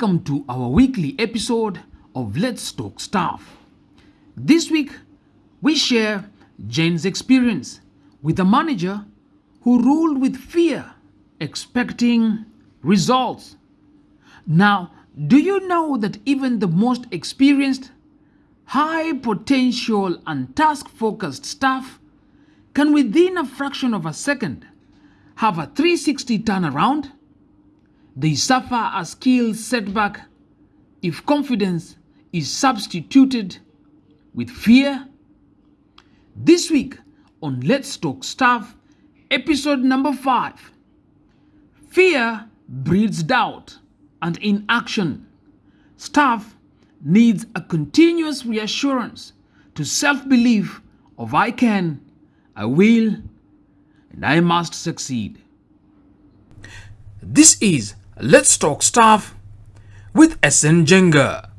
Welcome to our weekly episode of Let's Talk Staff. This week, we share Jane's experience with a manager who ruled with fear, expecting results. Now, do you know that even the most experienced, high potential, and task focused staff can, within a fraction of a second, have a 360 turnaround? They suffer a skill setback if confidence is substituted with fear. This week on Let's Talk Staff, episode number five Fear breeds doubt and inaction. Staff needs a continuous reassurance to self belief of I can, I will, and I must succeed. This is Let's Talk Staff with SN Jenga.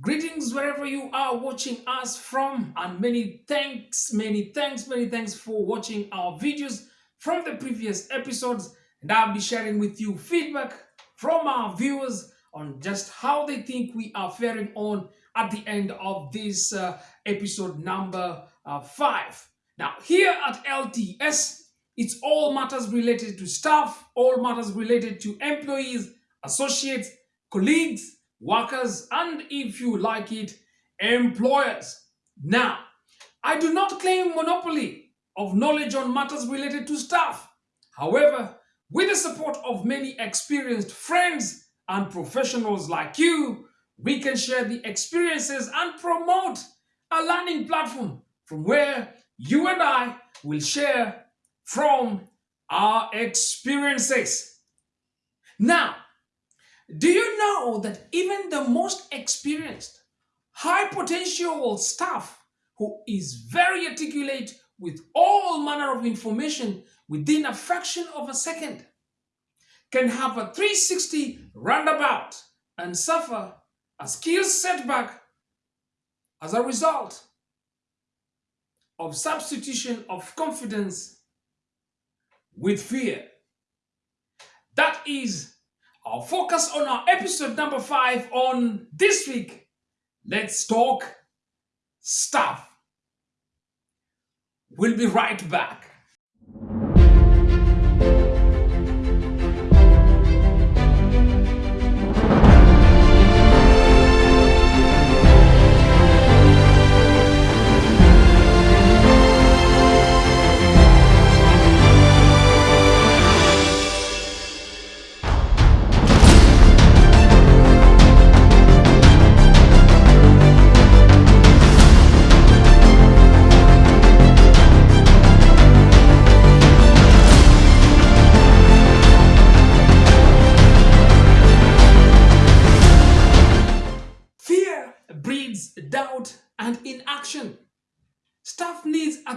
Greetings wherever you are watching us from, and many thanks, many thanks, many thanks for watching our videos from the previous episodes. And I'll be sharing with you feedback from our viewers on just how they think we are faring on at the end of this uh, episode number uh, five. Now, here at LTS, it's all matters related to staff, all matters related to employees, associates, colleagues, workers, and if you like it, employers. Now, I do not claim monopoly of knowledge on matters related to staff. However, with the support of many experienced friends and professionals like you, we can share the experiences and promote a learning platform from where you and I will share from our experiences. Now, do you know that even the most experienced, high potential staff who is very articulate with all manner of information within a fraction of a second can have a 360 roundabout and suffer a skill setback as a result of substitution of confidence with fear. That is our focus on our episode number five on this week. Let's Talk Staff. We'll be right back.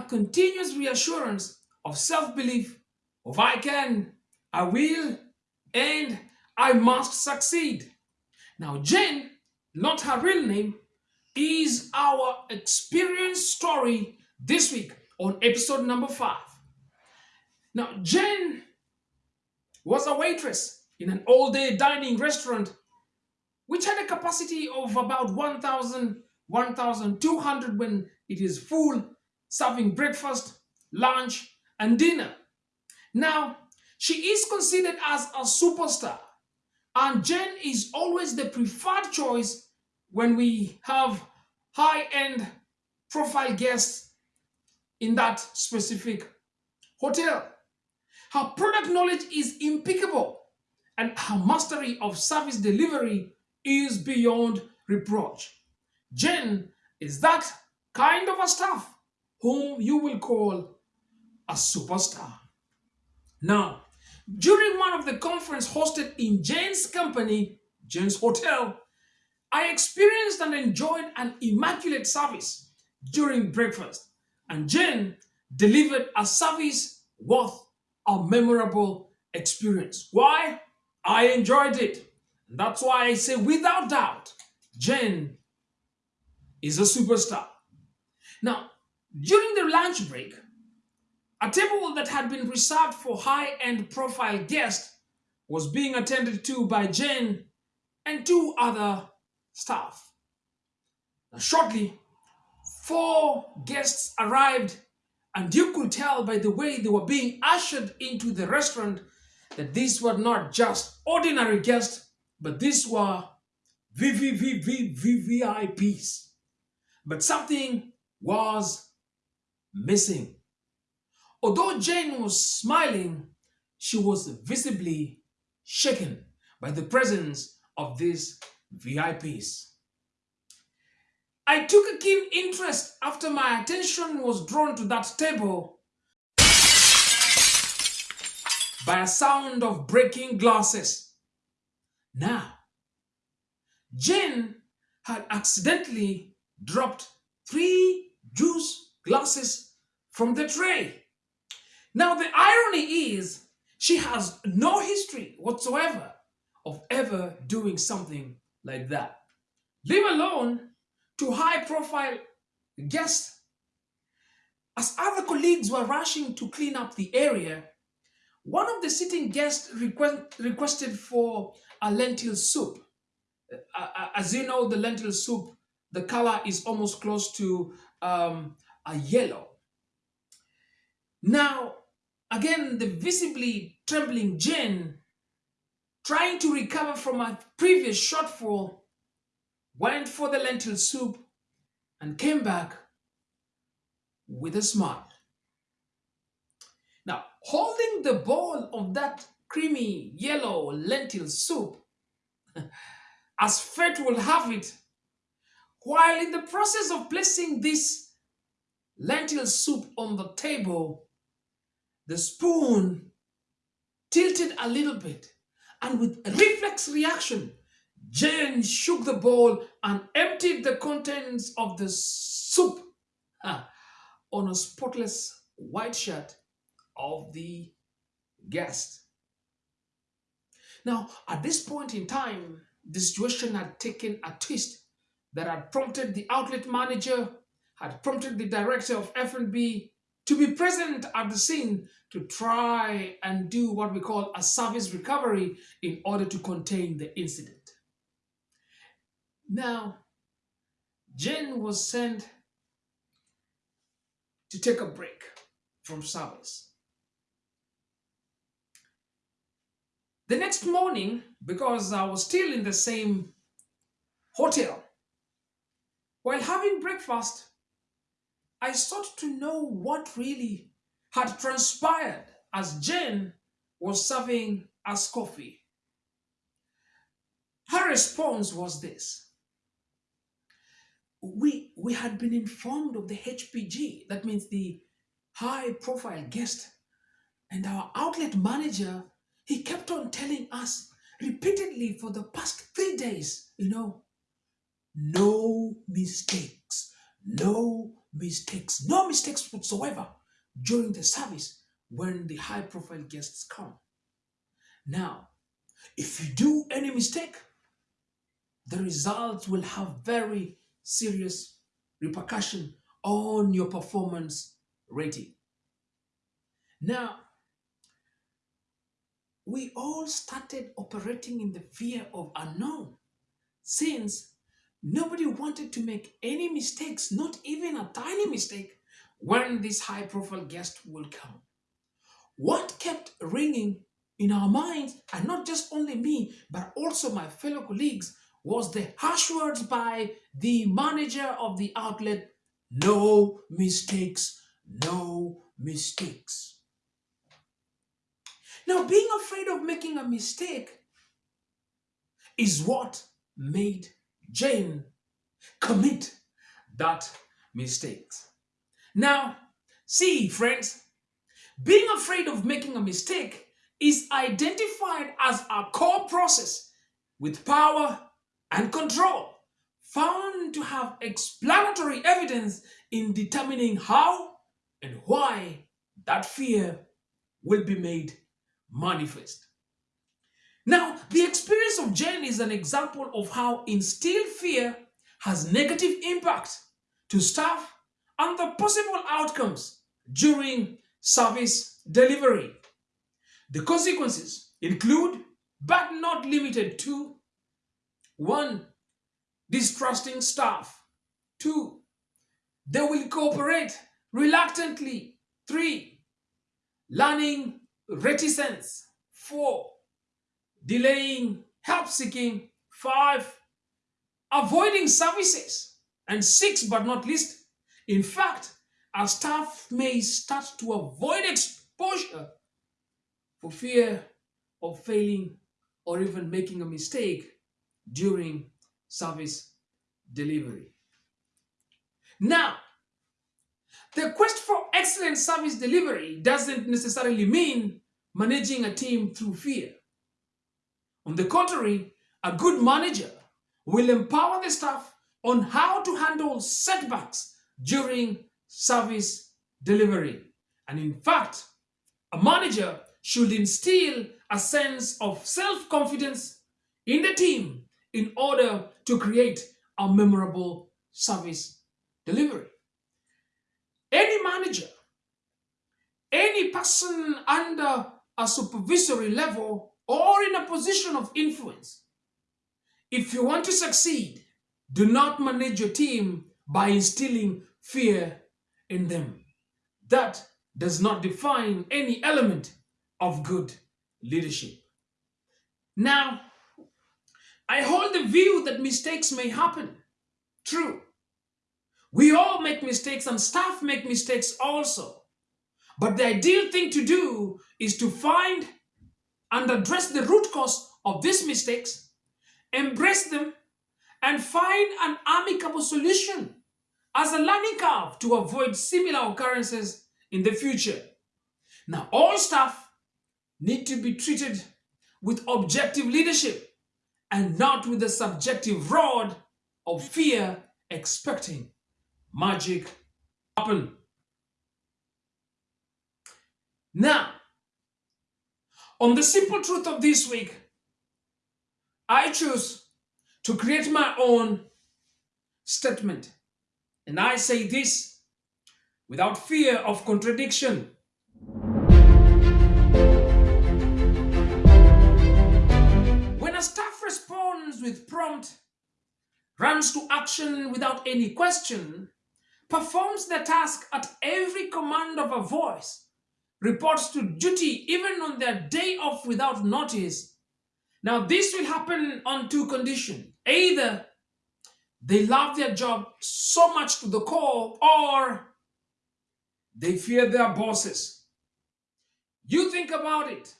Continuous reassurance of self-belief of I can, I will, and I must succeed. Now, Jen, not her real name, is our experience story this week on episode number five. Now, Jen was a waitress in an all-day dining restaurant which had a capacity of about 1,000, 1,200 when it is full serving breakfast, lunch, and dinner. Now, she is considered as a superstar, and Jen is always the preferred choice when we have high-end profile guests in that specific hotel. Her product knowledge is impeccable, and her mastery of service delivery is beyond reproach. Jen is that kind of a staff whom you will call a superstar. Now, during one of the conference hosted in Jane's company, Jane's Hotel, I experienced and enjoyed an immaculate service during breakfast, and Jane delivered a service worth a memorable experience. Why? I enjoyed it. That's why I say without doubt, Jen is a superstar. Now, during the lunch break, a table that had been reserved for high-end profile guests was being attended to by Jane and two other staff. Now, shortly, four guests arrived, and you could tell by the way they were being ushered into the restaurant that these were not just ordinary guests, but these were VVVVVIPs. But something was missing. Although Jane was smiling, she was visibly shaken by the presence of these VIPs. I took a keen interest after my attention was drawn to that table by a sound of breaking glasses. Now, Jane had accidentally dropped three juice glasses from the tray. Now, the irony is she has no history whatsoever of ever doing something like that. Leave alone to high profile guests. As other colleagues were rushing to clean up the area, one of the sitting guests request, requested for a lentil soup. Uh, uh, as you know, the lentil soup, the color is almost close to um, a yellow. Now, again, the visibly trembling Jane, trying to recover from a previous shortfall, went for the lentil soup and came back with a smile. Now, holding the bowl of that creamy yellow lentil soup, as fate will have it, while in the process of placing this lentil soup on the table, the spoon tilted a little bit and with a reflex reaction, Jane shook the bowl and emptied the contents of the soup on a spotless white shirt of the guest. Now, at this point in time, the situation had taken a twist that had prompted the outlet manager, had prompted the director of F&B to be present at the scene to try and do what we call a service recovery in order to contain the incident. Now, Jane was sent to take a break from service. The next morning, because I was still in the same hotel, while having breakfast, I sought to know what really had transpired as Jane was serving us coffee. Her response was this we we had been informed of the HPG, that means the high profile guest, and our outlet manager, he kept on telling us repeatedly for the past three days, you know, no mistakes, no mistakes, no mistakes whatsoever during the service when the high profile guests come. Now, if you do any mistake, the results will have very serious repercussion on your performance rating. Now, we all started operating in the fear of unknown since nobody wanted to make any mistakes, not even a tiny mistake, when this high profile guest will come. What kept ringing in our minds, and not just only me, but also my fellow colleagues, was the harsh words by the manager of the outlet, no mistakes, no mistakes. Now, being afraid of making a mistake is what made Jane commit that mistake. Now, see, friends, being afraid of making a mistake is identified as a core process with power and control found to have explanatory evidence in determining how and why that fear will be made manifest. Now, the experience of Jane is an example of how instilled fear has negative impact to staff and the possible outcomes during service delivery. The consequences include but not limited to one, distrusting staff, two, they will cooperate reluctantly, three, learning reticence, four, delaying help seeking, five, avoiding services, and six, but not least, in fact, our staff may start to avoid exposure for fear of failing or even making a mistake during service delivery. Now, the quest for excellent service delivery doesn't necessarily mean managing a team through fear. On the contrary, a good manager will empower the staff on how to handle setbacks during service delivery. And in fact, a manager should instill a sense of self-confidence in the team in order to create a memorable service delivery. Any manager, any person under a supervisory level or in a position of influence, if you want to succeed, do not manage your team by instilling fear in them. That does not define any element of good leadership. Now, I hold the view that mistakes may happen. True. We all make mistakes and staff make mistakes also. But the ideal thing to do is to find and address the root cause of these mistakes, embrace them, and find an amicable solution as a learning curve to avoid similar occurrences in the future. Now, all staff need to be treated with objective leadership and not with the subjective rod of fear expecting magic happen. Now, on the simple truth of this week, I choose to create my own statement. And I say this without fear of contradiction. When a staff responds with prompt, runs to action without any question, performs the task at every command of a voice, reports to duty even on their day off without notice. Now, this will happen on two conditions. Either they love their job so much to the core, or they fear their bosses. You think about it.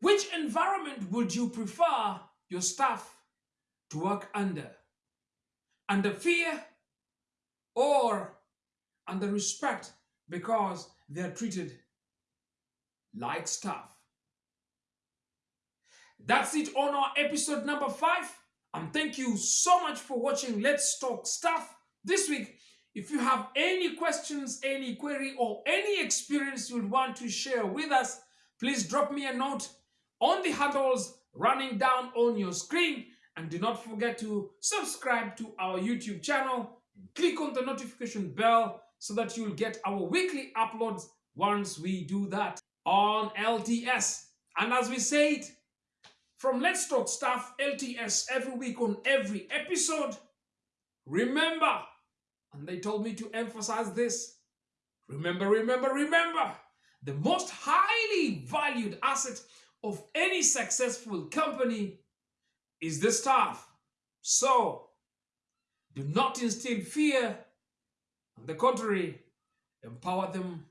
Which environment would you prefer your staff to work under? Under fear or under respect because they are treated like stuff. That's it on our episode number five. And thank you so much for watching Let's Talk Staff this week. If you have any questions, any query, or any experience you'd want to share with us, please drop me a note on the handles running down on your screen. And do not forget to subscribe to our YouTube channel click on the notification bell so that you'll get our weekly uploads once we do that on LTS. And as we said, from Let's Talk Staff LTS every week on every episode, remember, and they told me to emphasize this, remember, remember, remember, the most highly valued asset of any successful company is the staff. So, do not instill fear. On the contrary, empower them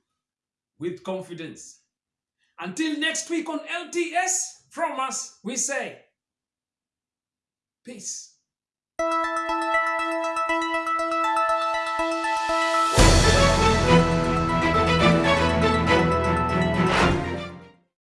with confidence. Until next week on LTS, from us, we say peace.